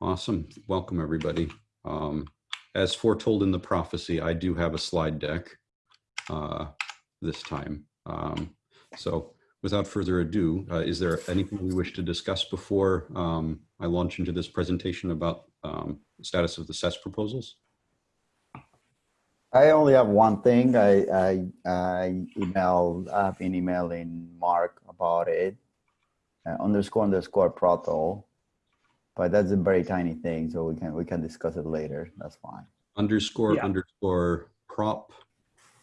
Awesome. Welcome, everybody. Um, as foretold in the prophecy, I do have a slide deck uh, this time. Um, so without further ado, uh, is there anything we wish to discuss before um, I launch into this presentation about um, status of the SES proposals? I only have one thing. I I, I emailed. I've been emailing Mark about it. Uh, underscore underscore proto, but that's a very tiny thing, so we can we can discuss it later. That's fine. Underscore Yeah. underscore prop.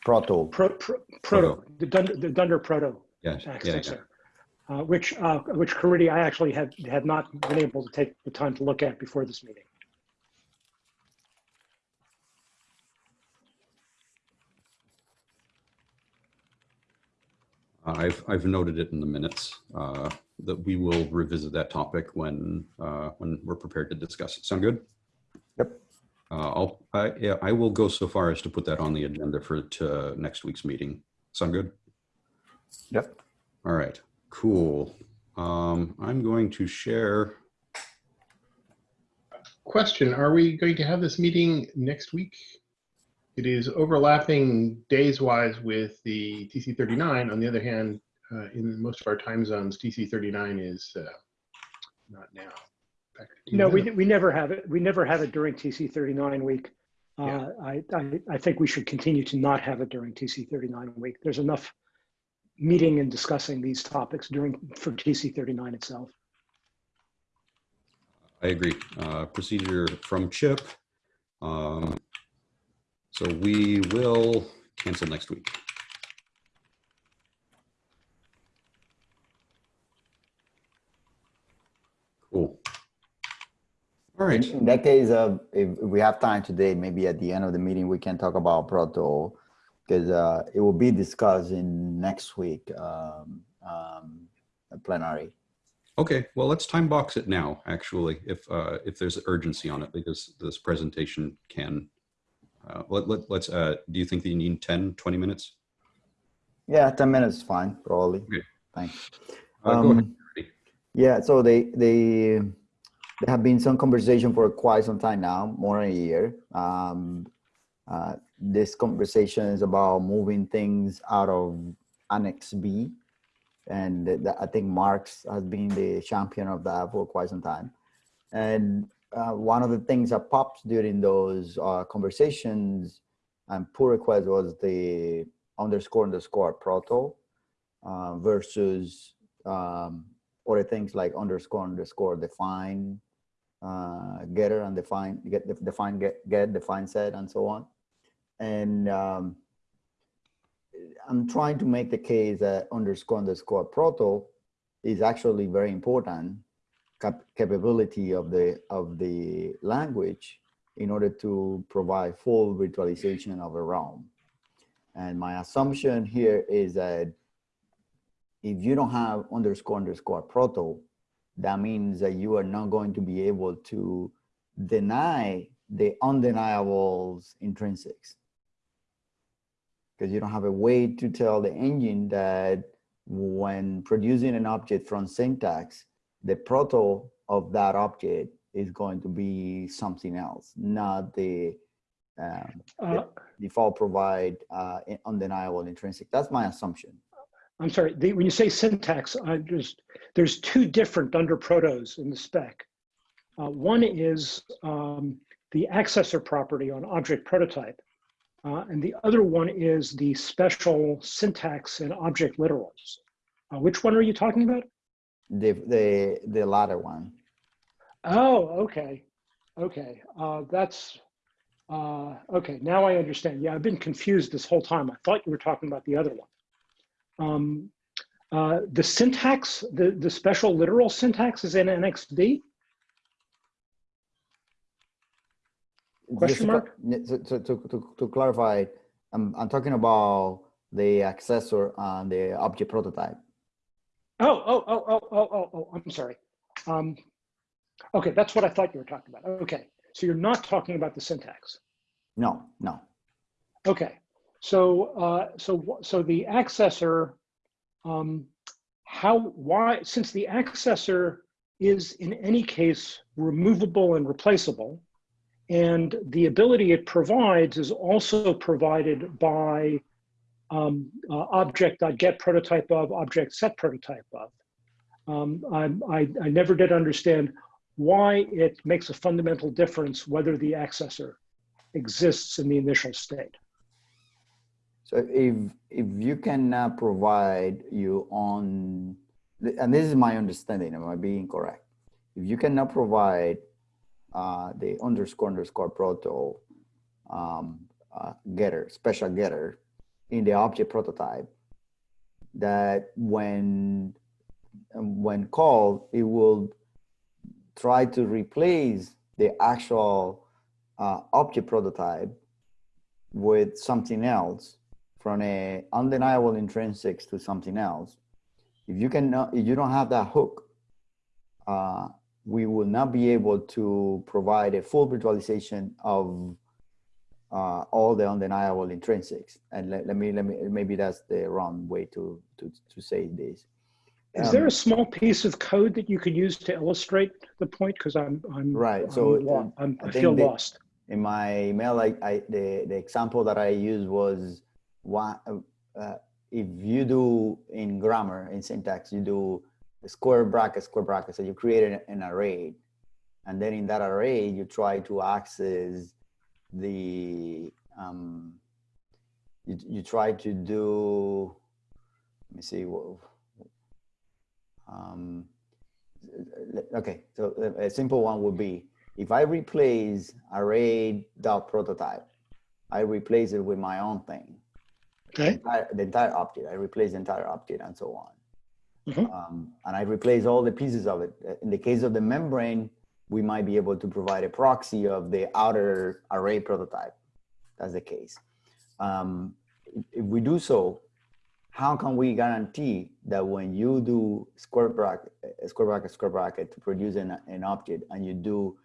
Proto. Pro, pro, proto, the Dunder, the Dunder Proto Yeah, yeah, yeah. uh, which, uh, which Caridy, I actually had, had not been able to take the time to look at before this meeting. I've, I've noted it in the minutes uh, that we will revisit that topic when, uh, when we're prepared to discuss it. Sound good? Yep. Uh, I'll, I, yeah, I will go so far as to put that on the agenda for to next week's meeting. Sound good? Yep. All right, cool. Um, I'm going to share. Question, are we going to have this meeting next week? It is overlapping days-wise with the TC39. On the other hand, uh, in most of our time zones, TC39 is uh, not now. In fact, No, we, we never have it. We never have it during TC thirty-nine week. Yeah. Uh, I, I, I think we should continue to not have it during TC thirty-nine week. There's enough meeting and discussing these topics during, for TC thirty-nine itself. I agree. Uh, procedure from Chip. Um, so we will cancel next week. Cool. All right. In that case, uh, if if we have time today, maybe at the end of the meeting, we can talk about Proto, because uh, it will be discussed in next week um, um, plenary. Okay, well, let's time box it now, actually, if, uh, if there's urgency on it, because this presentation can, uh, let, let, let's, uh, do you think that you need 10, 20 minutes? Yeah, 10 minutes is fine, probably. Okay. Thanks. Uh, go ahead, Um. Yeah, so they they there have been some conversation for quite some time now, more than a year. Um, uh, this conversation is about moving things out of Annex B, and th- th- I think Marx has been the champion of that for quite some time. And uh, one of the things that popped during those uh, conversations and pull request was the underscore underscore proto uh, versus um, other things like underscore underscore define uh, getter and define get def- define get get define set and so on. And um, i'm trying to make the case that underscore underscore proto is actually very important cap- capability of the of the language in order to provide full virtualization of a realm and my assumption here is that if you don't have underscore underscore proto, that means that you are not going to be able to deny the undeniables intrinsics. Because you don't have a way to tell the engine that when producing an object from syntax, the proto of that object is going to be something else, not the um, Uh, default provide uh, undeniable intrinsic. That's my assumption. I'm sorry, the, when you say syntax, I just, there's two different under protos in the spec. Uh, one is um, the accessor property on object prototype. Uh, and the other one is the special syntax and object literals. Uh, which one are you talking about? The the the latter one. Oh, okay. Okay. Uh, that's, uh, okay. Now I understand. Yeah, I've been confused this whole time. I thought you were talking about the other one. Um, uh, the syntax, the, the special literal syntax is in Annex B. Question to mark? cl- yeah, So, so to, to, to clarify, I'm, I'm talking about the accessor and the object prototype. Oh, oh, oh, oh, oh, oh, oh, I'm sorry. Um, okay, that's what I thought you were talking about. Okay, so you're not talking about the syntax. No, no. Okay, so uh, so so the accessor, um, how why since the accessor is in any case removable and replaceable. And the ability it provides is also provided by um, uh, object.get prototype of, object set prototype of. Um, I'm- I, I never did understand why it makes a fundamental difference whether the accessor exists in the initial state. So if if you cannot provide your own, and this is my understanding, am I being correct? If you cannot provide uh, the underscore underscore proto um, uh, getter, special getter in the object prototype, that when when called, it will try to replace the actual uh, object prototype with something else from a undeniable intrinsics to something else. If you can, if you don't have that hook, uh, we will not be able to provide a full virtualization of uh, all the undeniable intrinsics. And let, let me, let me, maybe that's the wrong way to, to, to say this. Is there Um, a small piece of code that you could use to illustrate the point? Because I'm, I'm, Right, so, uh, I'm, I feel lost. in my email, I, I the, the example that I used was one, uh, if you do in grammar, in syntax, you do square bracket, square bracket. So you create an, an array. And then in that array, you try to access the, um, you, you try to do, let me see, what, um, okay, so a- simple one would be, if I replace array dot prototype, I replace it with my own thing, Okay, entire- the entire object. I replace the entire object and so on. Mhm. Um, and I replace all the pieces of it. Uh, In the case of the membrane, we might be able to provide a proxy of the outer array prototype. That's the case. Um, if- we do so, how can we guarantee that when you do square bracket, square bracket, square bracket to produce an, an object and you do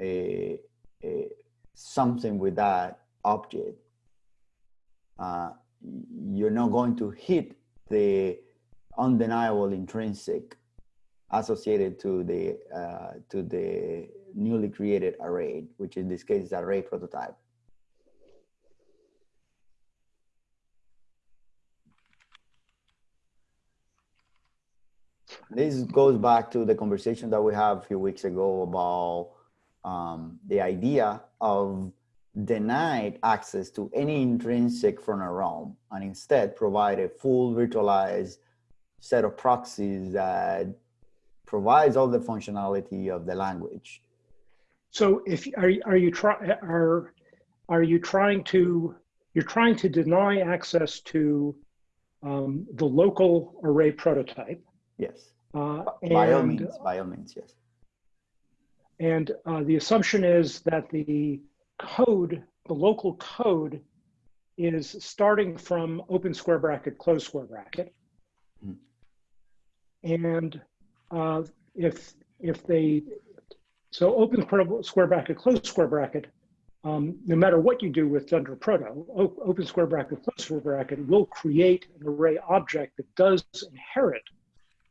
a, a something with that object, uh, you're not going to hit the undeniable intrinsic associated to the uh, to the newly created array, which in this case is array prototype. This goes back to the conversation that we had a few weeks ago about um, the idea of denied access to any intrinsic from a realm and instead provide a full virtualized set of proxies that provides all the functionality of the language. so if, are, you- are you try, are, are you trying to, you're trying to deny access to um, the local array prototype? Yes, uh, by all means, by all means, yes. And uh, the assumption is that the code, the local code, is starting from open square bracket, close square bracket. Mhm. And if if they so open square- bracket, close square bracket, um, no matter what you do with Dunder Proto, open square bracket, close square bracket will create an array object that does inherit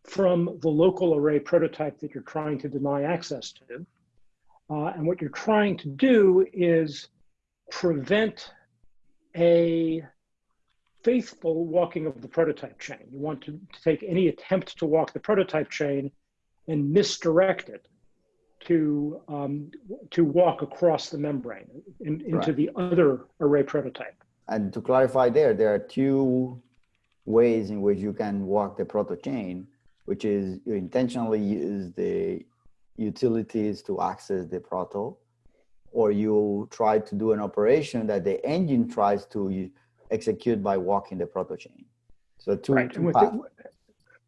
from the local array prototype that you're trying to deny access to. Uh, and what you're trying to do is prevent a faithful walking of the prototype chain. You want to, to take any attempt to walk the prototype chain and misdirect it to, um, to walk across the membrane in, into Right. the other array prototype. And to clarify there, there are two ways in which you can walk the proto chain, which is you intentionally use the utilities to access the proto, or you try to do an operation that the engine tries to execute by walking the proto chain. So two, Right, and two with paths. the,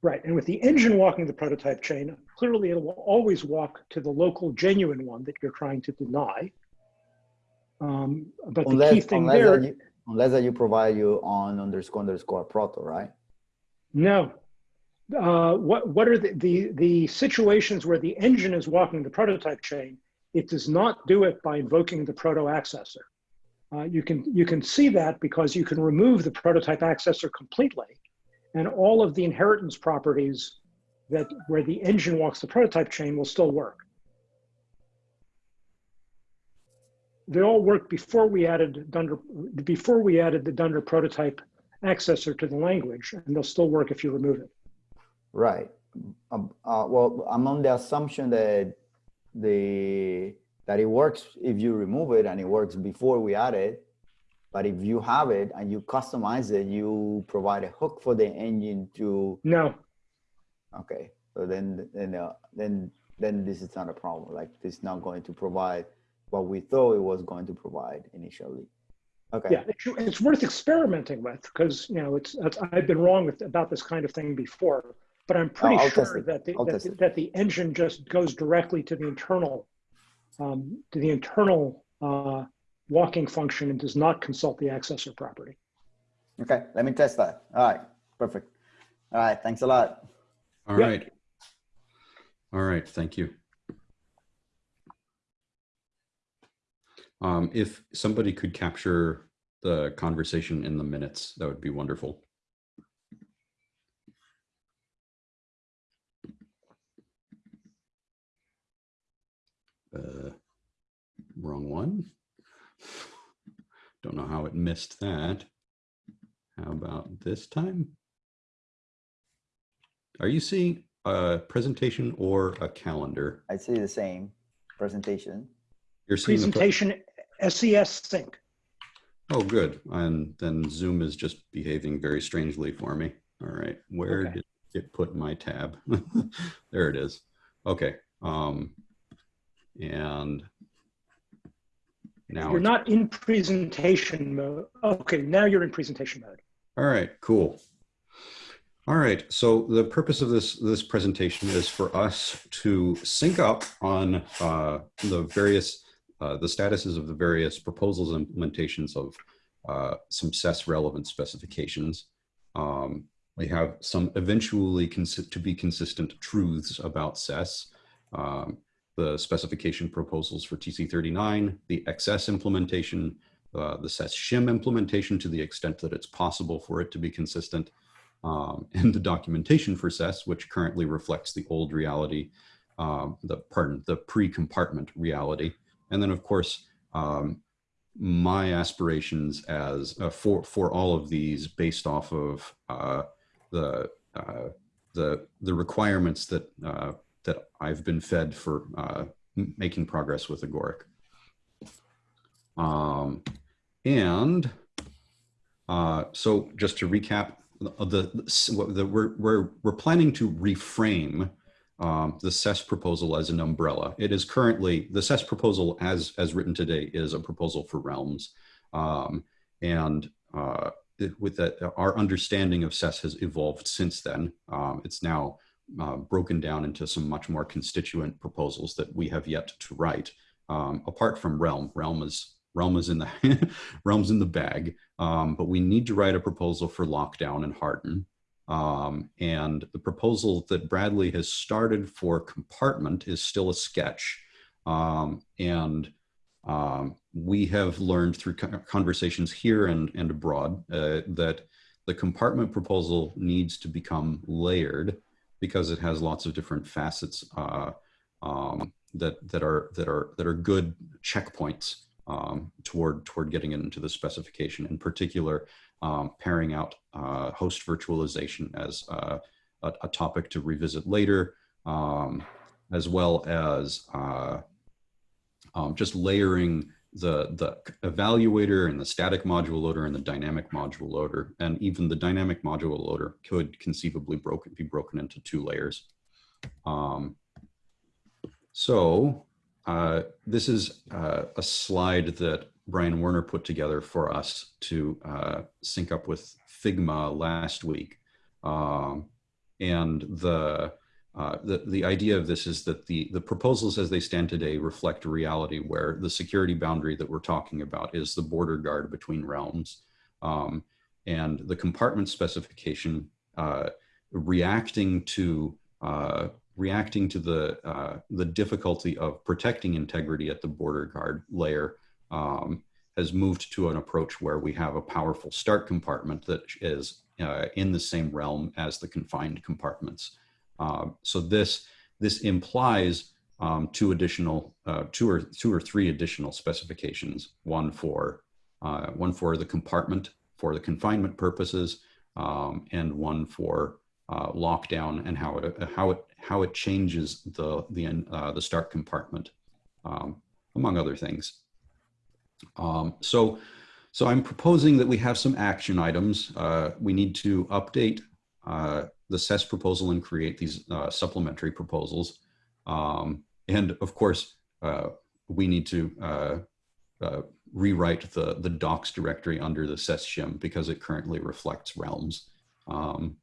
right, and with the engine walking the prototype chain, clearly it will always walk to the local genuine one that you're trying to deny. Um, but the key unless, thing unless, there, that you, unless that you provide you on underscore underscore proto, right? no. Uh, what what are the, the the situations where the engine is walking the prototype chain? It does not do it by invoking the proto accessor. Uh, you can you can see that because you can remove the prototype accessor completely, and all of the inheritance properties that where the engine walks the prototype chain will still work. They all worked before we added Dunder, before we added the Dunder prototype accessor to the language, and they'll still work if you remove it. Right. Um, uh, well, I'm on the assumption that the that it works if you remove it and it works before we add it. But if you have it and you customize it, you provide a hook for the engine to. No, Okay, so then then uh, then then this is not a problem. Like this is not going to provide what we thought it was going to provide initially. Okay. yeah, it's, worth experimenting with because you know it's, it's I've been wrong with about this kind of thing before, but I'm pretty I'll sure that the, that, the, that the engine just goes directly to the internal um, to the internal uh, walking function and does not consult the accessor property. Okay. Let me test that. All right. Perfect. All right. Thanks a lot. All Yeah. right. All right, thank you. Um, if somebody could capture the conversation in the minutes, that would be wonderful. Uh, wrong one. Don't know how it missed that. How about this time? Are you seeing a presentation or a calendar? I see the same presentation. You're seeing the pre- Presentation SES sync. Oh, good. And then Zoom is just behaving very strangely for me. All right, where Okay. did it put my tab? there it is. Okay. Um, and now You're not in presentation mode. Okay, now you're in presentation mode. All right, cool. All right, so the purpose of this this presentation is for us to sync up on uh, the various uh, the statuses of the various proposals and implementations of uh, some SES relevant specifications. Um, we have some eventually to be consistent truths about SES. Um, the specification proposals for TC39, the XS implementation, uh, the SES shim implementation to the extent that it's possible for it to be consistent, um, and the documentation for SES, which currently reflects the old reality, um, the pardon, the pre-compartment reality, and then of course um, my aspirations as uh, for for all of these based off of uh, the uh, the the requirements that uh, that I've been fed for uh, making progress with Agoric. Um, and uh, so just to recap, the, the, the we're, we're, we're planning to reframe um, the SES proposal as an umbrella. It is currently, the SES proposal as, as written today is a proposal for realms. Um, and uh, it- with that, our understanding of SES has evolved since then. Um, it's now uh, broken down into some much more constituent proposals that we have yet to write. Um, apart from Realm, Realm is Realm is in the Realm's in the bag, um, but we need to write a proposal for lockdown and harden. Um, and the proposal that Bradley has started for compartment is still a sketch. Um, and um, we have learned through conversations here and, and abroad uh, that the compartment proposal needs to become layered because it has lots of different facets uh, um, that that are that are that are good checkpoints um, toward toward getting it into the specification. In particular, um, pairing out uh, host virtualization as uh, a, a topic to revisit later, um, as well as uh, um, just layering the the evaluator and the static module loader and the dynamic module loader, and even the dynamic module loader could conceivably broken be broken into two layers. Um, so uh, this is uh, a slide that Brian Warner put together for us to uh, sync up with Figma last week. Um, and the, uh, the, the idea of this is that the, the proposals as they stand today reflect a reality where the security boundary that we're talking about is the border guard between realms. Um, and the compartment specification uh, reacting to uh, reacting to the uh, the difficulty of protecting integrity at the border guard layer um, has moved to an approach where we have a powerful start compartment that is uh, in the same realm as the confined compartments. Uh, so this this implies um, two additional, uh, two or two or three additional specifications. One for uh, one for the compartment for the confinement purposes, um, and one for uh, lockdown and how it how it how it changes the the uh, the start compartment, um, among other things. Um, so, so I'm proposing that we have some action items. Uh, we need to update uh, the SES proposal and create these uh, supplementary proposals. Um, and of course, uh, we need to uh, uh, rewrite the, the docs directory under the SES shim because it currently reflects realms. Um,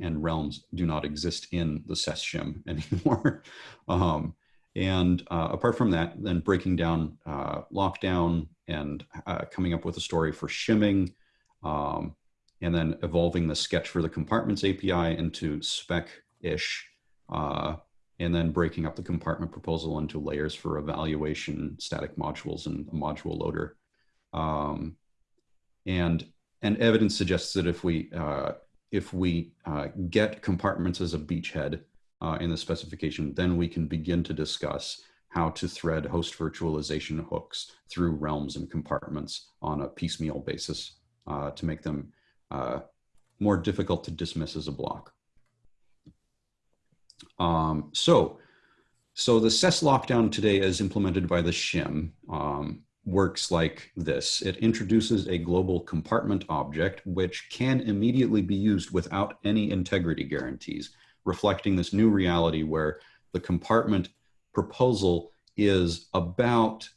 and realms do not exist in the SES shim anymore. um, and uh, apart from that, then breaking down uh, lockdown and uh, coming up with a story for shimming, um, and then evolving the sketch for the compartments API into spec-ish, uh, and then breaking up the compartment proposal into layers for evaluation, static modules, and a module loader. Um, and and evidence suggests that if we uh, if we uh, get compartments as a beachhead, uh, in the specification, then we can begin to discuss how to thread host virtualization hooks through realms and compartments on a piecemeal basis uh, to make them uh, more difficult to dismiss as a block. Um, so, so the SES lockdown today as implemented by the shim um, works like this. It introduces a global compartment object, which can immediately be used without any integrity guarantees reflecting this new reality where the compartment proposal is about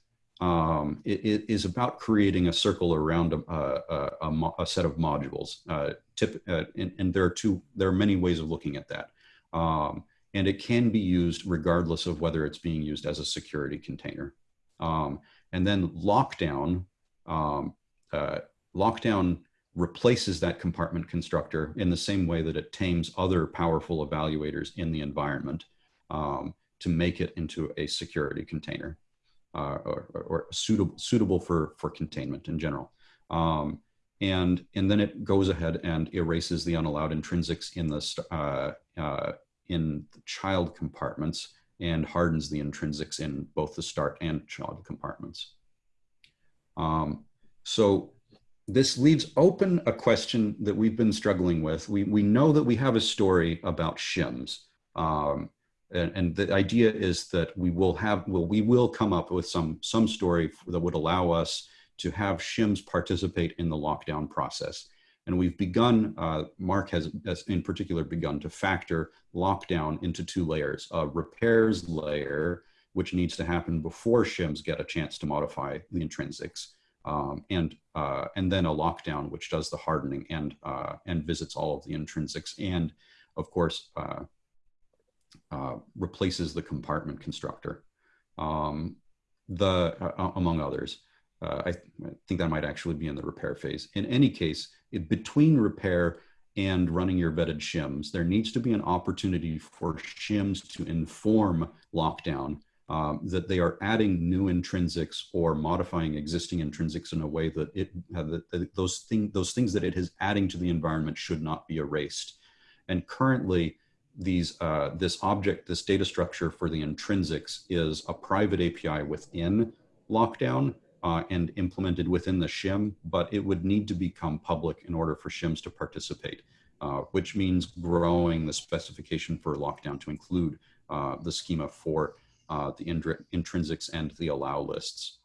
um, it, it is about creating a circle around a, a, a, a set of modules. Uh, tip, uh, and, and, there are two, there are many ways of looking at that. Um, and it can be used regardless of whether it's being used as a security container. Um, and then lockdown, um, uh, lockdown replaces that compartment constructor in the same way that it tames other powerful evaluators in the environment um, to make it into a security container uh, or, or, suitable, suitable for, for containment in general. Um, and, and then it goes ahead and erases the unallowed intrinsics in the, uh, uh, in the child compartments and hardens the intrinsics in both the start and child compartments. Um, so this leaves open a question that we've been struggling with. We, we know that we have a story about shims. Um, and, the idea is that we will have, well, we will come up with some, some story that would allow us to have shims participate in the lockdown process. And we've begun, uh, Mark has, has in particular begun to factor lockdown into two layers, a repairs layer, which needs to happen before shims get a chance to modify the intrinsics um, and uh, and then a lockdown which does the hardening and uh, and visits all of the intrinsics and of course uh, uh replaces the compartment constructor um, the uh, among others uh, I, th I, think that might actually be in the repair phase in any case it, between repair and running your vetted shims there needs to be an opportunity for shims to inform lockdown um, that they are adding new intrinsics or modifying existing intrinsics in a way that it uh, that, those thing those things that it is adding to the environment should not be erased. And currently, these uh, this object this data structure for the intrinsics is a private API within Lockdown uh, and implemented within the shim, but it would need to become public in order for shims to participate, uh, which means growing the specification for Lockdown to include uh, the schema for uh, the intrinsics and the allow lists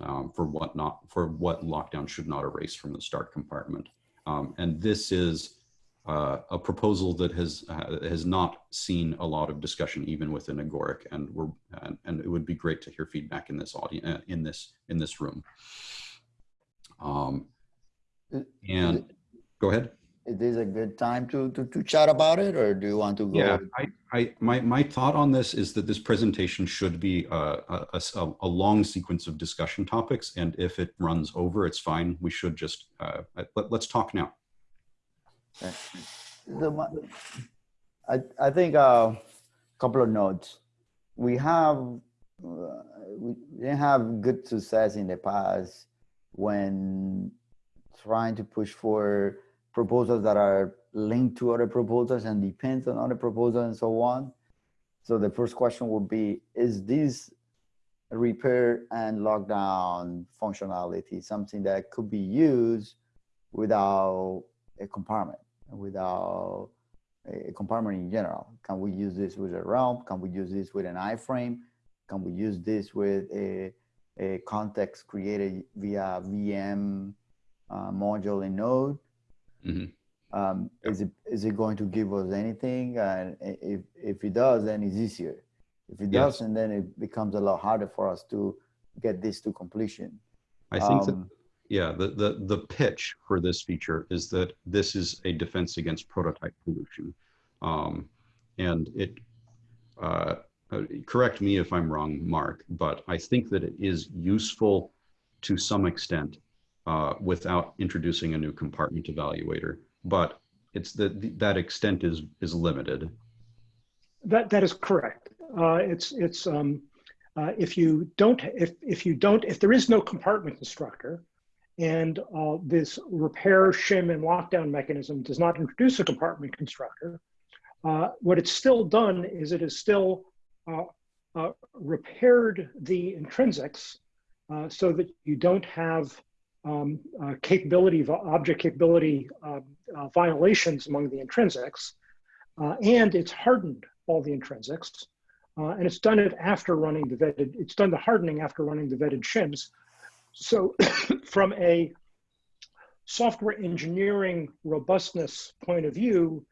um, for what not for what lockdown should not erase from the start compartment. Um, and this is uh, a proposal that has uh, has not seen a lot of discussion even within Agoric, and we're and, and, it would be great to hear feedback in this audience uh, in this in this room. Um, and go ahead is this a good time to, to, to chat about it or do you want to go? Yeah, I, I, my, my thought on this is that this presentation should be a, a, a, a long sequence of discussion topics. And if it runs over, it's fine. We should just, uh, let, us talk now. The, I, I think a uh, couple of notes. We have, uh, we didn't have good success in the past when trying to push for proposals that are linked to other proposals and depends on other proposals and so on. So the first question would be, is this repair and lockdown functionality something that could be used without a compartment, without a compartment in general? Can we use this with a realm? Can we use this with an iframe? Can we use this with a, a context created via VM uh, module in Node? Mhm. Um, is it is it going to give us anything? And if if it does, then it's easier. If it Yes. doesn't, then it becomes a lot harder for us to get this to completion. I think that Um, Yeah, the, the, the pitch for this feature is that this is a defense against prototype pollution. Um, and it, uh, uh, correct me if I'm wrong, Mark, but I think that it is useful to some extent uh, without introducing a new compartment evaluator. But it's that that extent is is limited. That that is correct. Uh, it's it's um, uh, if you don't if if you don't if there is no compartment constructor, and uh, this repair shim and lockdown mechanism does not introduce a compartment constructor, uh, what it's still done is it has still uh, uh, repaired the intrinsics uh, so that you don't have um, uh, capability object capability uh, violations among the intrinsics, and it's hardened all the intrinsics, and it's done it after running the vetted. It's done the hardening after running the vetted shims. So, from a software engineering robustness point of view,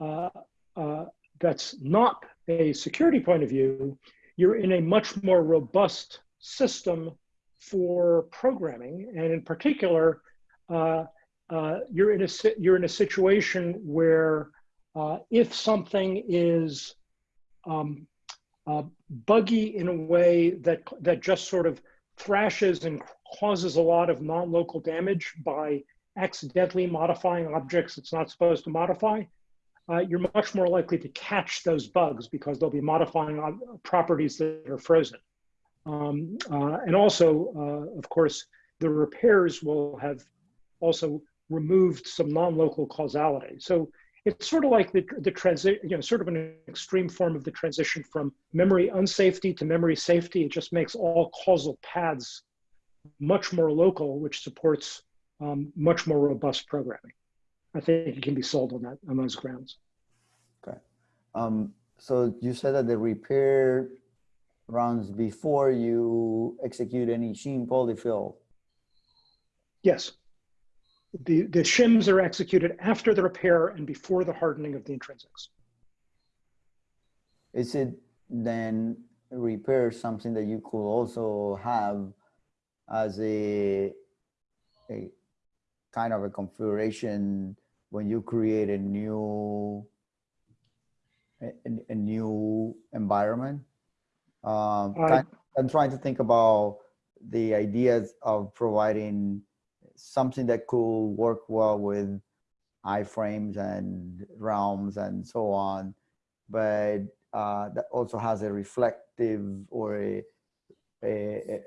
uh, uh, that's not a security point of view. You're in a much more robust system for programming, and in particular, uh, uh, you're in a you're in a situation where uh, if something is um, uh, buggy in a way that that just sort of thrashes and causes a lot of non-local damage by accidentally modifying objects it's not supposed to modify, uh, you're much more likely to catch those bugs because they'll be modifying properties that are frozen. Um, uh, and also, uh, of course, the repairs will have also removed some non-local causality. So it's sort of like the, the transit, you know, sort of an extreme form of the transition from memory unsafety to memory safety. It just makes all causal paths much more local, which supports um, much more robust programming. I think it can be sold on that on those grounds. Um, so you said that the repair runs before you execute any shim polyfill. Yes. The, the shims are executed after the repair and before the hardening of the intrinsics. Is it then repair something that you could also have as a, a kind of a configuration when you create a new a, a- new environment? Um, I- I'm trying to think about the ideas of providing something that could work well with iframes and realms and so on, but uh, that also has a reflective or a, a,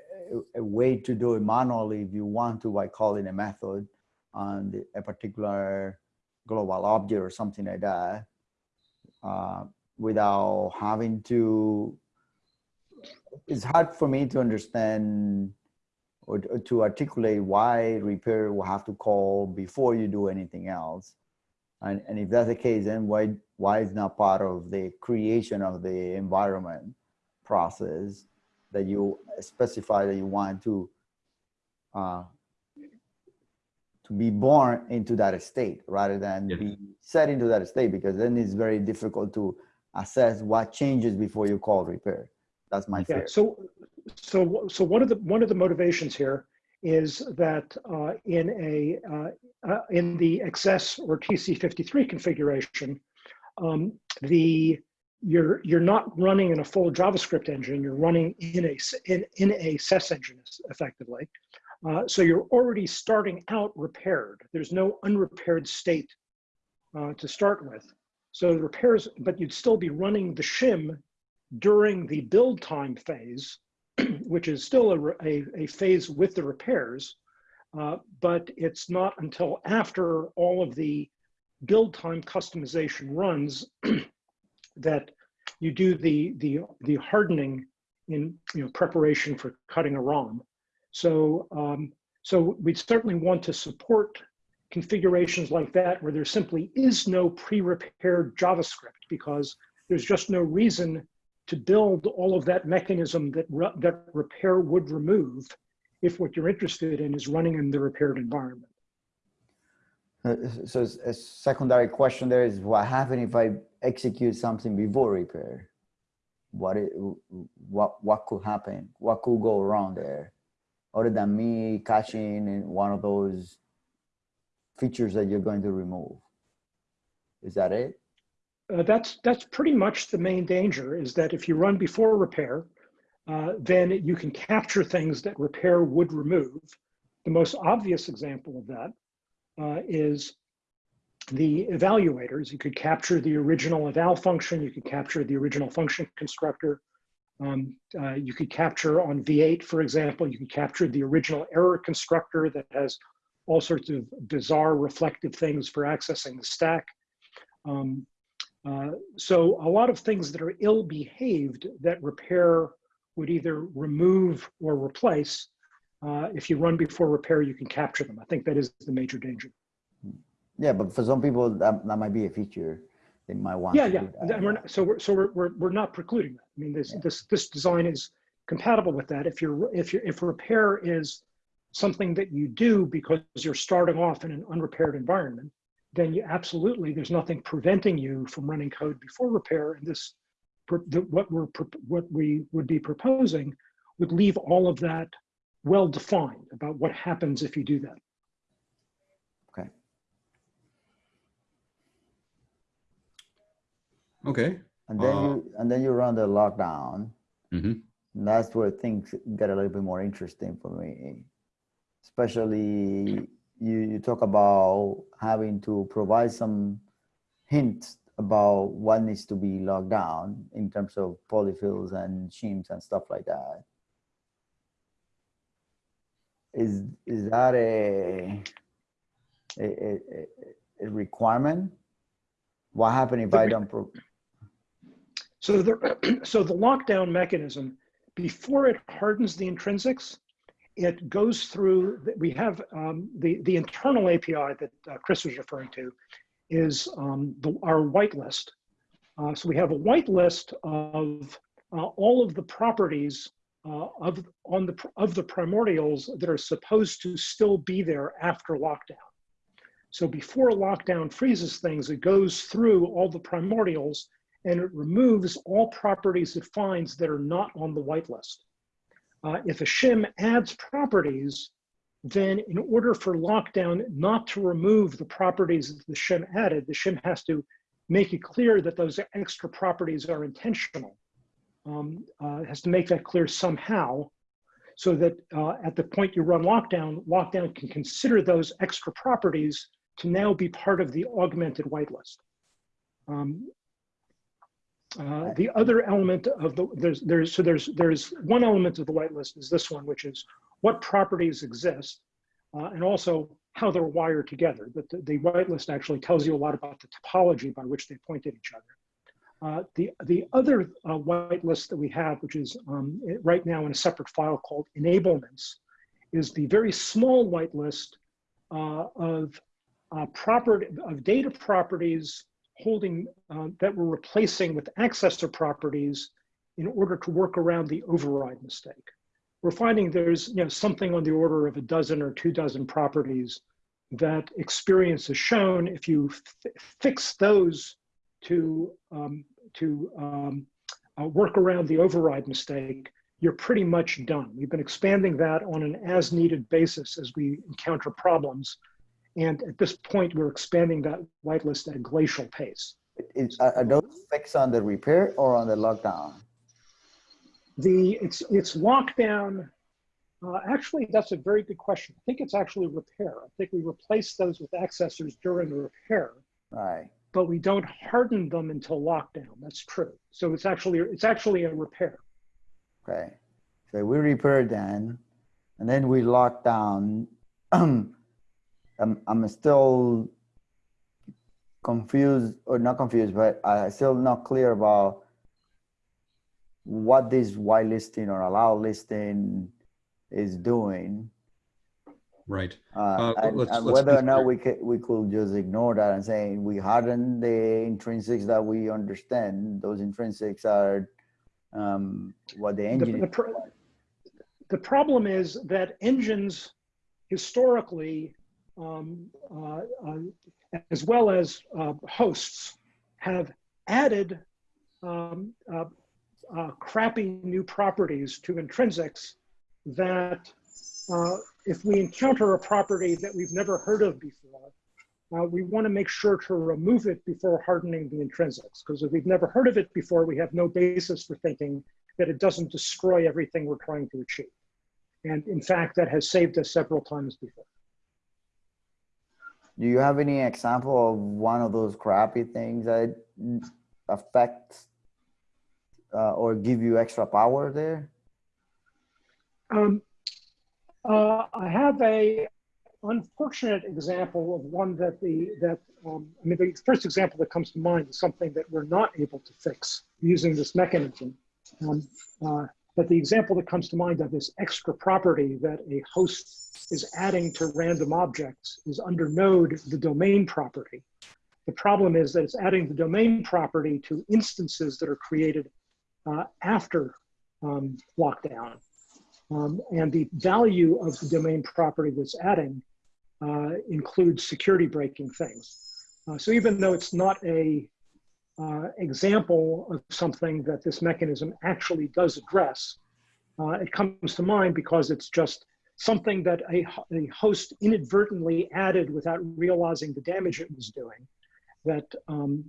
a, way to do it manually if you want to by calling a method on a particular global object or something like that uh, without having to it's hard for me to understand or to- to articulate why repair will have to call before you do anything else. And, and if that's the case, then why, why is not part of the creation of the environment process that you specify that you want to, uh, to be born into that state rather than Yeah. be set into that state because then it's very difficult to assess what changes before you call repair. That's my Yeah. fear. So, so, so one of the one of the motivations here is that uh, in a uh, uh, in the XS or TC53 configuration, um, the you're you're not running in a full JavaScript engine. You're running in a in in a SES engine effectively. Uh, so you're already starting out repaired. There's no unrepaired state uh, to start with. So the repairs, but you'd still be running the shim during the build time phase, which is still a, a, a phase with the repairs, uh, but it's not until after all of the build time customization runs that you do the, the, the hardening in you know, preparation for cutting a ROM. So, um, so we certainly want to support configurations like that where there simply is no pre-repaired JavaScript because there's just no reason to build all of that mechanism that, re that repair would remove if what you're interested in is running in the repaired environment. Uh, So a secondary question there is what happens if I execute something before repair? What, it, what, what could happen? What could go wrong there? Other than me catching in one of those features that you're going to remove? Is that it? Uh, that's that's pretty much the main danger is that if you run before repair, uh, then you can capture things that repair would remove. The most obvious example of that uh, is the evaluators. You could capture the original eval function. You could capture the original function constructor. Um, uh, you could capture on V8, for example, you can capture the original error constructor that has all sorts of bizarre reflective things for accessing the stack. Um, uh, so a lot of things that are ill-behaved that repair would either remove or replace. Uh, if you run before repair, you can capture them. I think that is the major danger. Yeah, but for some people that, that might be a feature they might want. Yeah, to yeah. we're not, so we're so we're, we're we're not precluding that. I mean, this this this design is compatible with that. If you're if you if repair is something that you do because you're starting off in an unrepaired environment, then you absolutely there's nothing preventing you from running code before repair. And this the, what we're what we would be proposing would leave all of that well defined about what happens if you do that. Okay. Okay. And then Uh, you and then you run the lockdown. Mhm. And that's where things get a little bit more interesting for me. Especially you, you talk about having to provide some hints about what needs to be locked down in terms of polyfills and shims and stuff like that. Is is that a a, a, a- requirement? What happens if I don't So the, so the lockdown mechanism, before it hardens the intrinsics, it goes through, we have um, the, the internal API that uh, Chris was referring to is um, the, our whitelist. Uh, so we have a whitelist of uh, all of the properties uh, of, on the, of the primordials that are supposed to still be there after lockdown. So before lockdown freezes things, it goes through all the primordials and it removes all properties it finds that are not on the whitelist. Uh, if a shim adds properties, then in order for lockdown not to remove the properties that the shim added, the shim has to make it clear that those extra properties are intentional. Um, uh, has to make that clear somehow so that uh, at the point you run lockdown, lockdown can consider those extra properties to now be part of the augmented whitelist. Um, uh, the other element of the there's there's so there's there's one element of the whitelist is this one, which is what properties exist, uh, and also how they're wired together. But the, the whitelist actually tells you a lot about the topology by which they point at each other. Uh, the the other uh, whitelist that we have, which is um, right now in a separate file called enablements, is the very small whitelist uh, of property of data properties holding uh, that we're replacing with accessor properties in order to work around the override mistake. We're finding there's you know something on the order of a dozen or two dozen properties that experience has shown if you fix those to um, to um, uh, work around the override mistake, you're pretty much done. We've been expanding that on an as needed basis as we encounter problems. And at this point, we're expanding that whitelist at a glacial pace. It's, are, are those fixed on the repair or on the lockdown? The it's it's lockdown. Uh, actually, that's a very good question. I think it's actually repair. I think we replace those with accessors during the repair, Right. but we don't harden them until lockdown. That's true. So it's actually it's actually a repair. Okay. So we repair then, and then we lock down. I'm, I'm still confused or not confused, but I still not clear about what this whitelisting or allow listing is doing. Right. Uh, Uh, and, let's- and let's whether or not we could, we could just ignore that and say we harden the intrinsics that we understand. Those intrinsics are um, what the The, engine. the, pro- the problem is that engines historically, um, uh, uh, as well as uh, hosts, have added um, uh, uh, crappy new properties to intrinsics that if we encounter a property that we've never heard of before, we want to make sure to remove it before hardening the intrinsics. Because if we've never heard of it before, we have no basis for thinking that it doesn't destroy everything we're trying to achieve. And in fact, that has saved us several times before. Do you have any example of one of those crappy things that affect uh, or give you extra power there? Um, uh, I have a unfortunate example of one that the that um, I mean the first example that comes to mind is something that we're not able to fix using this mechanism. Um, uh, but the example that comes to mind of this extra property that a host is adding to random objects is under node the domain property. The problem is that it's adding the domain property to instances that are created uh, after um, lockdown. Um, and the value of the domain property that's adding uh, includes security breaking things. Uh, so even though it's not a uh, example of something that this mechanism actually does address, uh, it comes to mind because it's just something that a, a host inadvertently added without realizing the damage it was doing. That um,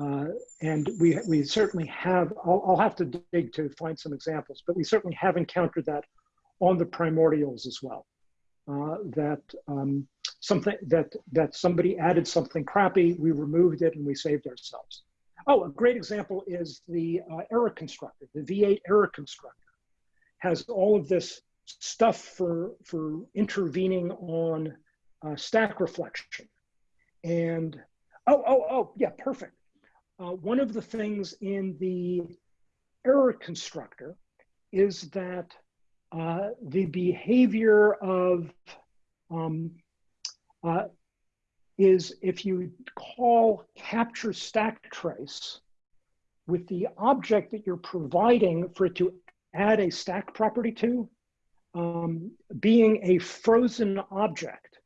uh, and we, we certainly have, I'll, I'll have to dig to find some examples, but we certainly have encountered that on the primordials as well. Uh, that um, something that that somebody added something crappy, we removed it and we saved ourselves. Oh, a great example is the uh, error constructor. The V8 error constructor has all of this stuff for for intervening on uh, stack reflection. And oh oh oh yeah, perfect. Uh, one of the things in the error constructor is that uh, the behavior of um, uh, is if you call capture stack trace with the object that you're providing for it to add a stack property to, um, being a frozen object,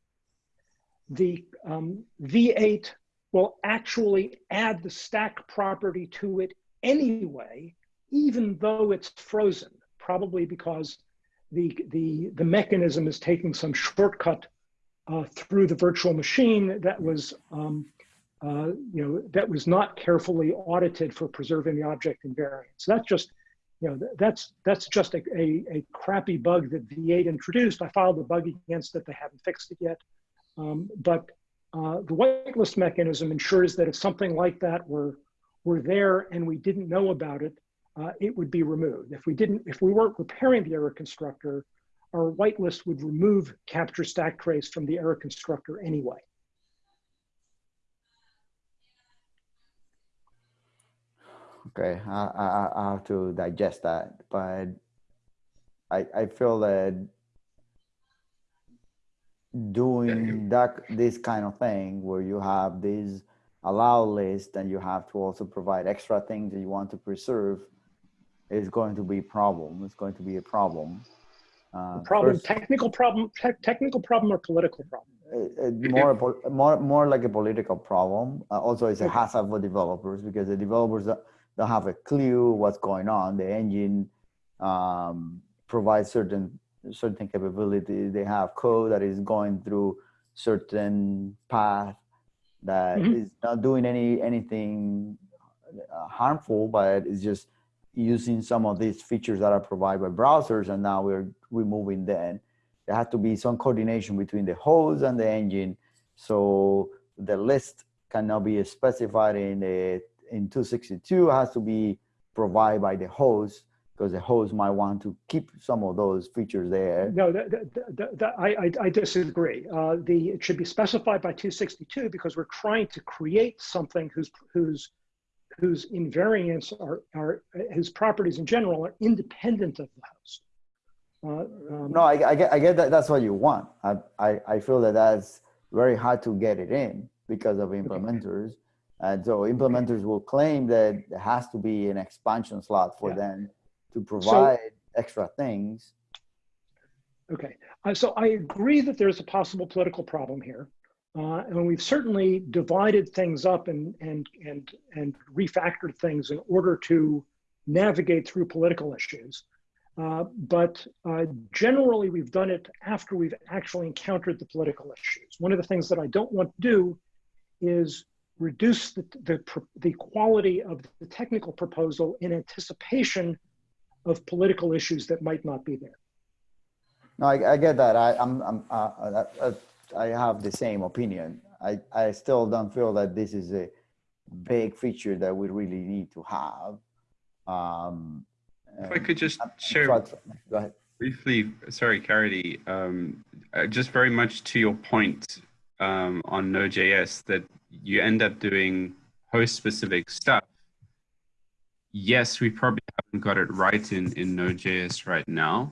the um, V8 will actually add the stack property to it anyway, even though it's frozen, probably because the, the, the mechanism is taking some shortcut uh, through the virtual machine that was, um, uh, you know, that was not carefully audited for preserving the object invariant. So that's just, you know, that's, that's just a, a, a crappy bug that V8 introduced. I filed a bug against it. They haven't fixed it yet. Um, but uh, the whitelist mechanism ensures that if something like that were, were there and we didn't know about it, uh, it would be removed. If we didn't, if we weren't repairing the error constructor, our whitelist would remove capture stack trace from the error constructor anyway. Okay, I, I, I have to digest that, but I, I feel that doing that this kind of thing where you have this allow list and you have to also provide extra things that you want to preserve is going to be problem. It's going to be a problem. Uh, Problem, first- technical problem, te technical problem or political problem? uh, uh, more, more, more like a political problem. Uh, also, it's a hazard for developers because the developers don't, have a clue what's going on. The engine um, provides certain certain capabilities. They have code that is going through certain path that Mhm. is not doing any anything uh, harmful, but it's just using some of these features that are provided by browsers, and now we're removing them there has to be some coordination between the host and the engine. So the list cannot be specified in the in 262 it has to be provided by the host because the host might want to keep some of those features there. No, I, I, I disagree. Uh, the, it should be specified by 262 because we're trying to create something whose, whose, whose invariants are, are, whose properties in general are independent of the host. Uh, um, No, I, I get, I get that that's what you want. I, I, I feel that that's very hard to get it in because of implementers. And so implementers will claim that there has to be an expansion slot for Yeah. them to provide extra things. Okay, uh, so I agree that there's a possible political problem here. Uh, and we've certainly divided things up and, and, and, and refactored things in order to navigate through political issues. Uh, but uh, generally, we've done it after we've actually encountered the political issues. One of the things that I don't want to do is reduce the, the, the quality of the technical proposal in anticipation of political issues that might not be there. No, I, I get that. I, I'm, I'm, uh, uh, that- uh, I have the same opinion. I, I still don't feel that this is a big feature that we really need to have. Um, If I could just I'm- share try- Go ahead. briefly, sorry, Caridy, um, uh, just very much to your point um, on Node.js that you end up doing host-specific stuff. Yes, we probably haven't got it right in, in Node.js right now,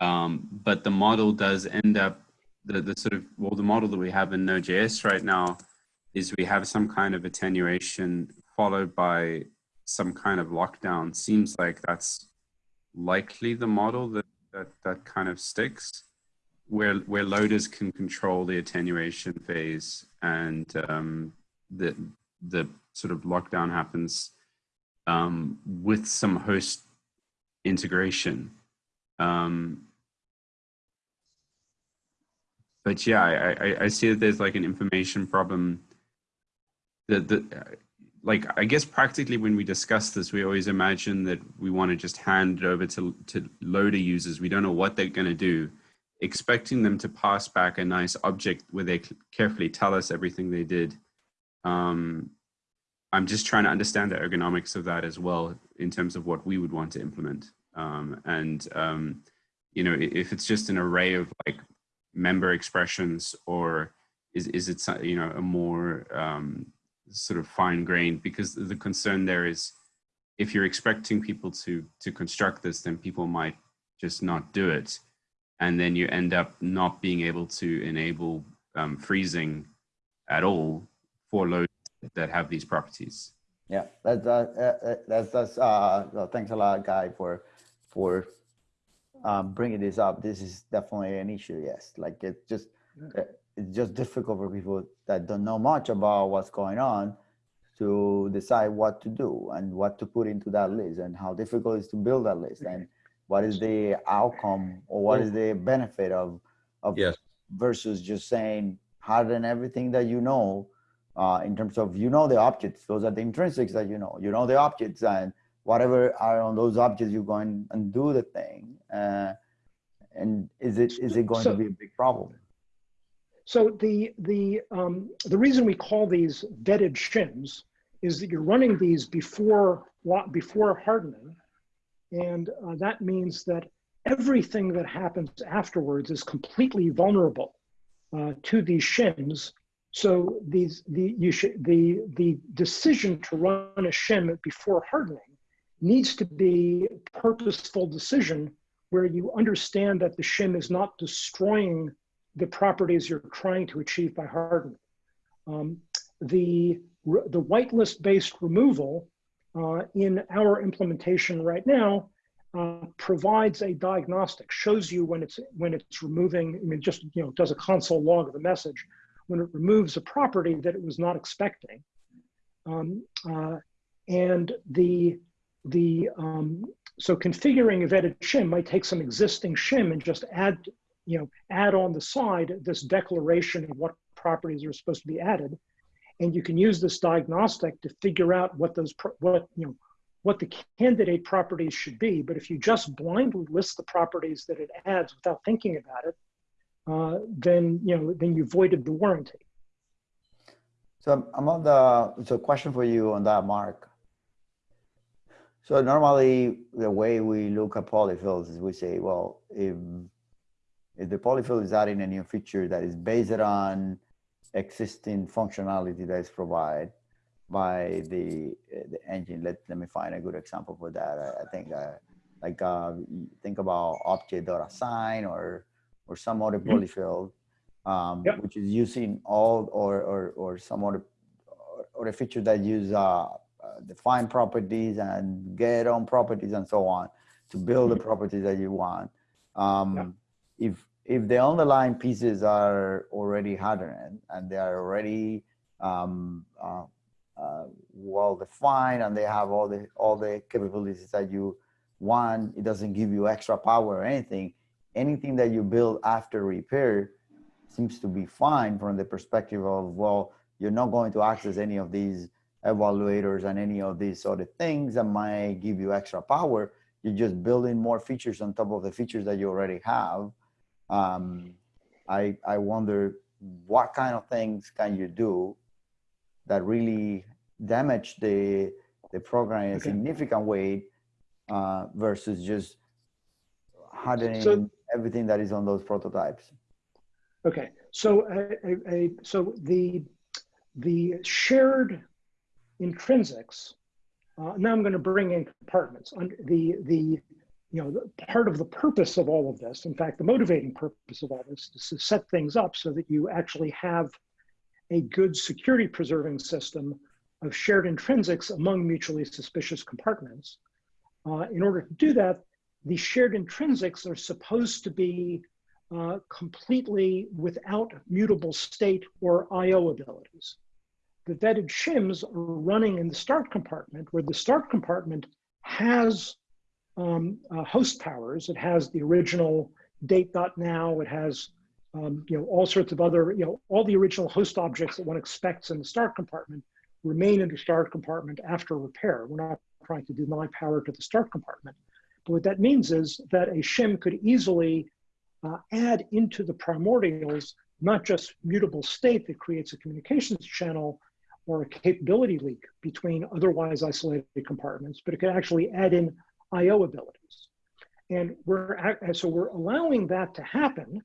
um, but the model does end up, the, the sort of, well, the model that we have in Node.js right now is we have some kind of attenuation followed by some kind of lockdown. Seems like that's likely the model that that, that kind of sticks, where where loaders can control the attenuation phase and um, the the sort of lockdown happens um, with some host integration. Um, but yeah, I, I, I see that there's like an information problem. That the like I guess practically when we discuss this, we always imagine that we want to just hand it over to to loader users. We don't know what they're going to do, expecting them to pass back a nice object where they carefully tell us everything they did. Um, I'm just trying to understand the ergonomics of that as well in terms of what we would want to implement. Um, and um, you know, if it's just an array of like member expressions, or is is it you know a more um, sort of fine grained because the concern there is if you're expecting people to to construct this then people might just not do it. And then you end up not being able to enable um, freezing at all for loads that have these properties. Yeah, that's, uh, that's, that's, uh, thanks a lot, Guy, for, for, um, bringing this up. This is definitely an issue, yes. Like, it's just, uh, it's just difficult for people that don't know much about what's going on to decide what to do and what to put into that list and how difficult it is to build that list and what is the outcome or what is the benefit of, of Yes. versus just saying harden everything that you know uh, in terms of you know the objects those are the intrinsics that you know you know the objects and whatever are on those objects you go in and do the thing uh, and is it is it going So- to be a big problem So the the um, the reason we call these vetted shims is that you're running these before before hardening, and uh, that means that everything that happens afterwards is completely vulnerable uh, to these shims. So these the you should the the decision to run a shim before hardening needs to be a purposeful decision where you understand that the shim is not destroying the properties you're trying to achieve by hardening. Um, the, the whitelist based removal uh, in our implementation right now uh, provides a diagnostic, shows you when it's, when it's removing, I mean, just, you know, does a console log of the message when it removes a property that it was not expecting. Um, uh, and the, the, um, so configuring a vetted shim might take some existing shim and just add you know, add on the side this declaration of what properties are supposed to be added. And you can use this diagnostic to figure out what those, what, you know, what the candidate properties should be. But if you just blindly list the properties that it adds without thinking about it, uh, then, you know, then you voided the warranty. so i'm on the so question for you on that mark So normally, the way we look at polyfills is we say, well, if if the polyfill is adding a new feature that is based on existing functionality that is provided by the the engine. Let let me find a good example for that. I, I think uh, like uh, think about object.assign or or some other Mhm. polyfill, um, Yep. which is using all or or or some other or, or a feature that use uh, define properties and get on properties and so on to build the properties that you want. Um, If if the underlying pieces are already hardened and they are already um, uh, uh, well defined and they have all the all the capabilities that you want, it doesn't give you extra power or anything. Anything that you build after repair seems to be fine from the perspective of well, you're not going to access any of these evaluators and any of these other things that might give you extra power. You're just building more features on top of the features that you already have. Um, I I wonder what kind of things can you do that really damage the the program in a Okay. significant way uh, versus just hardening So- everything that is on those prototypes. Okay, so a, a, a, so the the shared intrinsics. Uh, now I'm going to bring in compartments. The the you know the, part of the purpose of all of this, in fact, the motivating purpose of all this, is to set things up so that you actually have a good security preserving system of shared intrinsics among mutually suspicious compartments. Uh, in order to do that, the shared intrinsics are supposed to be uh, completely without mutable state or IO abilities. The vetted shims are running in the start compartment where the start compartment has um, uh, host powers. It has the original date.now. It has um, you know, all sorts of other, you know, all the original host objects that one expects in the start compartment remain in the start compartment after repair. We're not trying to deny power to the start compartment. But what that means is that a shim could easily uh, add into the primordials not just mutable state that creates a communications channel or a capability leak between otherwise isolated compartments, but it could actually add in IO abilities. And we're and so we're allowing that to happen,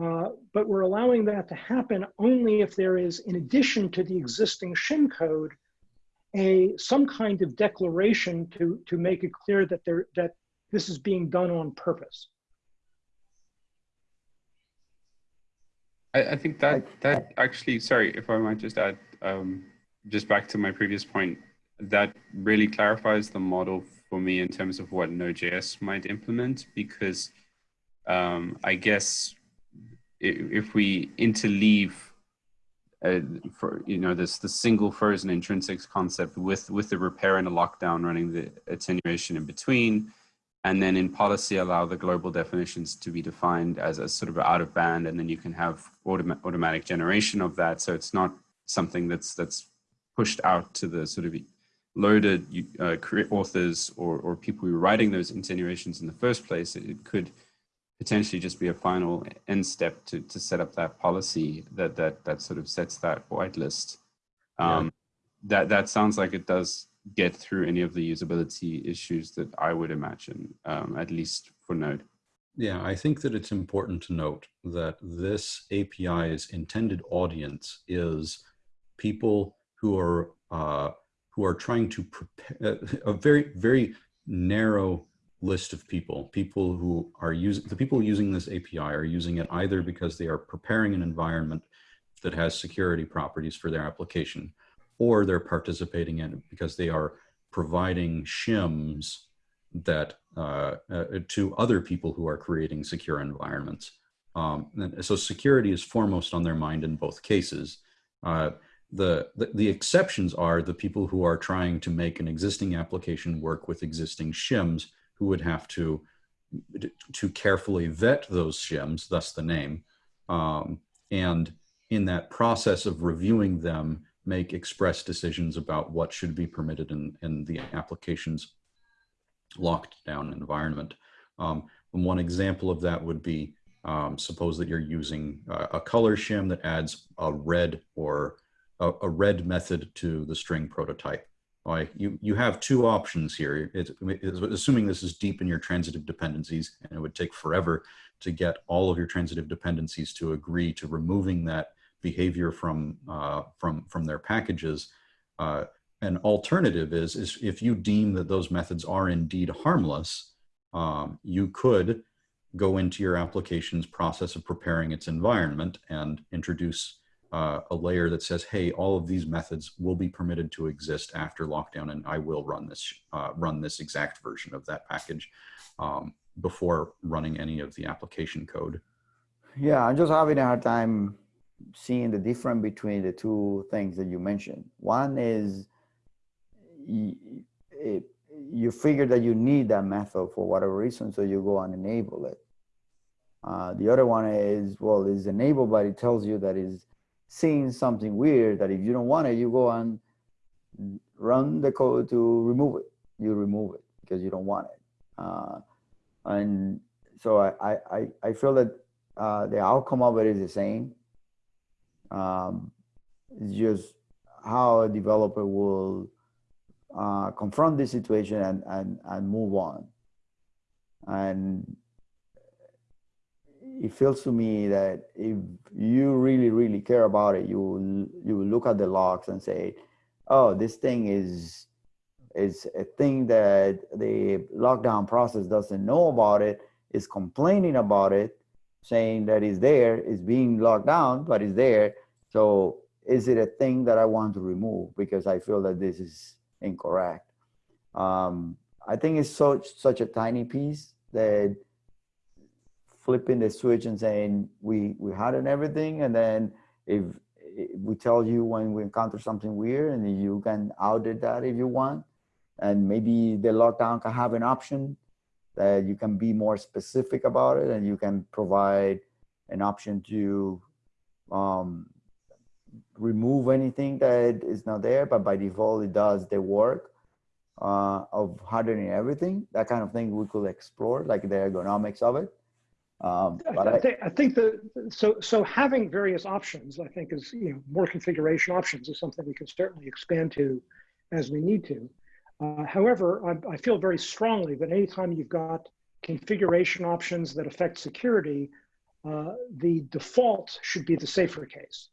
uh, but we're allowing that to happen only if there is, in addition to the existing shim code, a some kind of declaration to to make it clear that there that this is being done on purpose. I, I think that that actually, sorry, if I might just add, um, just back to my previous point, that really clarifies the model for me in terms of what Node.js might implement, because um, I guess if, we interleave, uh, for you know, this the single frozen intrinsics concept with with the repair and a lockdown running the attenuation in between, and then in policy allow the global definitions to be defined as a sort of out of band and then you can have autom- automatic generation of that. So it's not something that's that's pushed out to the sort of loaded uh, authors or, or people who are writing those insinuations in the first place it, it could potentially just be a final end step to, to set up that policy that that that sort of sets that whitelist um, that that sounds like it does get through any of the usability issues that I would imagine, um, at least for Node. Yeah, I think that it's important to note that this API's intended audience is people who are uh, who are trying to prepare a very very narrow list of people. People who are using the people using this API are using it either because they are preparing an environment that has security properties for their application, or they're participating in it because they are providing shims that uh, uh, to other people who are creating secure environments. Um, so security is foremost on their mind in both cases. Uh, the, the, exceptions are the people who are trying to make an existing application work with existing shims who would have to to carefully vet those shims, thus the name, um, and in that process of reviewing them, make express decisions about what should be permitted in, in the application's locked down environment. Um, one example of that would be, um, suppose that you're using a color shim that adds a red or a, a, red method to the string prototype. you, you have two options here. It's, it's assuming this is deep in your transitive dependencies and it would take forever to get all of your transitive dependencies to agree to removing that behavior from, uh, from, from their packages. Uh, an alternative is, is if you deem that those methods are indeed harmless, um, you could go into your application's process of preparing its environment and introduce uh, a layer that says, hey, all of these methods will be permitted to exist after lockdown and I will run this, uh, run this exact version of that package um, before running any of the application code. Yeah, I'm just having a hard time seeing the difference between the two things that you mentioned. One is you figure that you need that method for whatever reason, so you go and enable it. Uh, the other one is, well, it's enabled, but it tells you that it's seeing something weird that if you don't want it, you go and run the code to remove it. You remove it because you don't want it. Uh, and so I, I, I- feel that uh, the outcome of it is the same. Um, it's just how a developer will uh, confront this situation and, and, and move on. And it feels to me that if you really, really care about it, you will, you will look at the logs and say, oh, this thing is, is a thing that the lockdown process doesn't know about it, is complaining about it, saying that it's there, it's being locked down, but it's there. So is it a thing that I want to remove because I feel that this is incorrect? Um, I think it's such such a tiny piece that flipping the switch and saying we we had and everything, and then if, if we tell you when we encounter something weird, and you can audit that if you want, and maybe the lockdown can have an option that you can be more specific about it and you can provide an option to um, remove anything that is not there, but by default it does the work uh, of hardening everything. That kind of thing we could explore, like the ergonomics of it. Um, I, but I I, think I think that so so having various options, I think, is you know more configuration options is something we can certainly expand to as we need to. Uh, however, I, I feel very strongly that anytime you've got configuration options that affect security, uh, the default should be the safer case.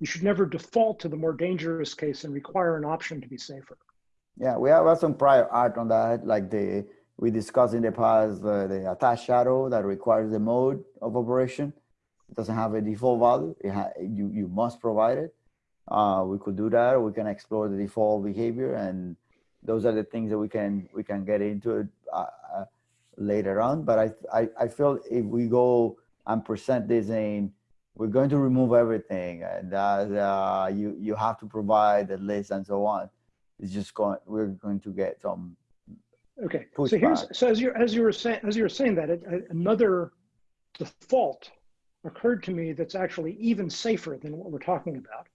You should never default to the more dangerous case and require an option to be safer. yeah, we have some prior art on that, like the we discussed in the past the, the attached shadow that requires the mode of operation. It doesn't have a default value. You you must provide it. Uh, we could do that. We can explore the default behavior, and those are the things that we can we can get into uh, uh, later on. But I, I I feel if we go and present this in, we're going to remove everything, and uh, you you have to provide the list and so on. It's just going. We're going to get some Okay, Push so here's back. so as you as you were saying as you were saying that it, another default occurred to me that's actually even safer than what we're talking about,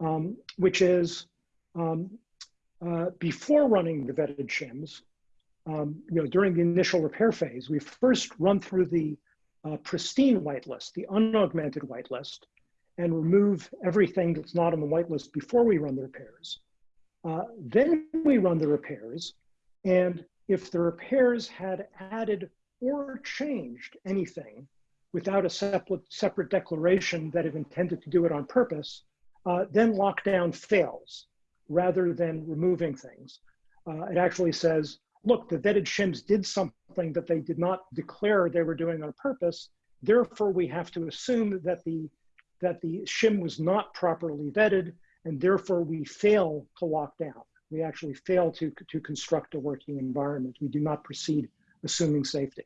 um, which is um, uh, before running the vetted shims, um, you know, during the initial repair phase, we first run through the uh, pristine whitelist, the unaugmented whitelist, and remove everything that's not on the whitelist before we run the repairs. Uh, then we run the repairs, and if the repairs had added or changed anything without a separate, separate declaration that it intended to do it on purpose, uh, then lockdown fails rather than removing things. Uh, it actually says, look, the vetted shims did something that they did not declare they were doing on purpose. Therefore, we have to assume that the, that the shim was not properly vetted, and therefore we fail to lock down. We actually fail to, to construct a working environment. We do not proceed assuming safety.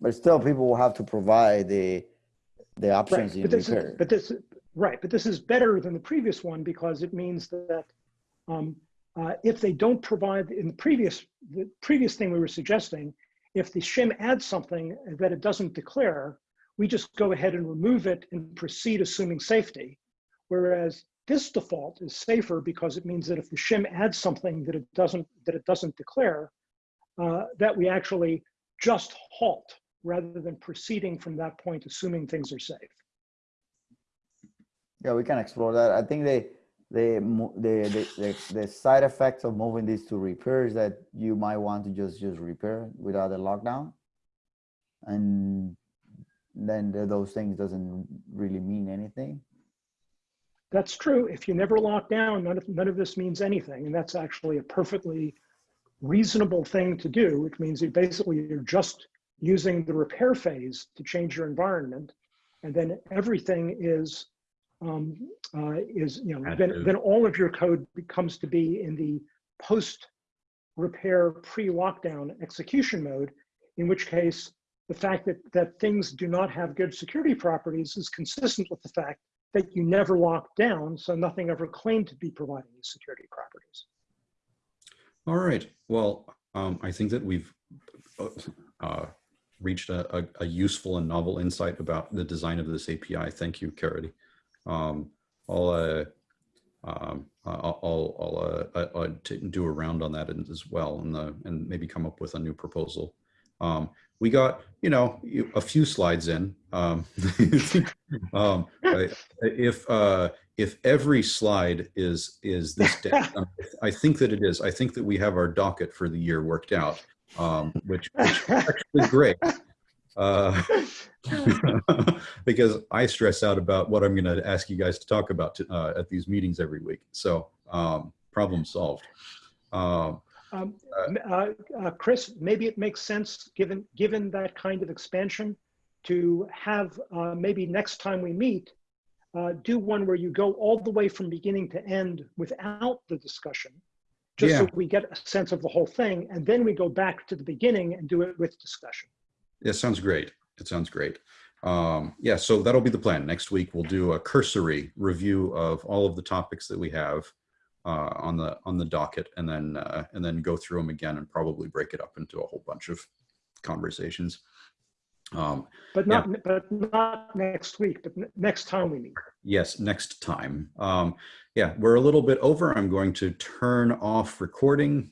but still people will have to provide the the options Right, in but this, is, repair. but this, right, but this is better than the previous one because it means that um, uh, if they don't provide in the previous, the previous thing we were suggesting, if the shim adds something that it doesn't declare, we just go ahead and remove it and proceed assuming safety. Whereas this default is safer because it means that if the shim adds something that it doesn't that it doesn't declare, uh, that we actually just halt rather than proceeding from that point, assuming things are safe. yeah, we can explore that. I think they the, the, the, the, side effects of moving this to repair is that you might want to just, just repair without a lockdown. And then those things doesn't really mean anything. That's true. If you never lock down, none of, none of this means anything. And that's actually a perfectly reasonable thing to do, which means you basically you're just using the repair phase to change your environment. And then everything is, um, uh, is, you know, then, then all of your code becomes to be in the post repair pre-lockdown execution mode, in which case the fact that, that things do not have good security properties is consistent with the fact that you never locked down, so nothing ever claimed to be providing these security properties. All right. Well, um, I think that we've uh, uh, reached a, a, a useful and novel insight about the design of this API. Thank you, Caridy. Um, I'll, uh, um, I'll, I'll, uh, uh, uh, do a round on that as well and, and maybe come up with a new proposal. Um, we got, you know, a few slides in. Um, um, if, uh, if every slide is, is this, deck, um, I think that it is. I think that we have our docket for the year worked out, um, which, which is actually great. Uh, because I stress out about what I'm going to ask you guys to talk about to, uh, at these meetings every week. So um, problem solved. Um, Um, uh, uh, Chris, maybe it makes sense, given, given that kind of expansion, to have, uh, maybe next time we meet, uh, do one where you go all the way from beginning to end without the discussion, just so we get a sense of the whole thing, and then we go back to the beginning and do it with discussion. It sounds great. It sounds great. Um, yeah, so that'll be the plan. Next week we'll do a cursory review of all of the topics that we have uh, on the on the docket, and then uh, and then go through them again and probably break it up into a whole bunch of conversations. Um, But not, but not next week, but next time we meet. yes, next time. Um, yeah, we're a little bit over. I'm going to turn off recording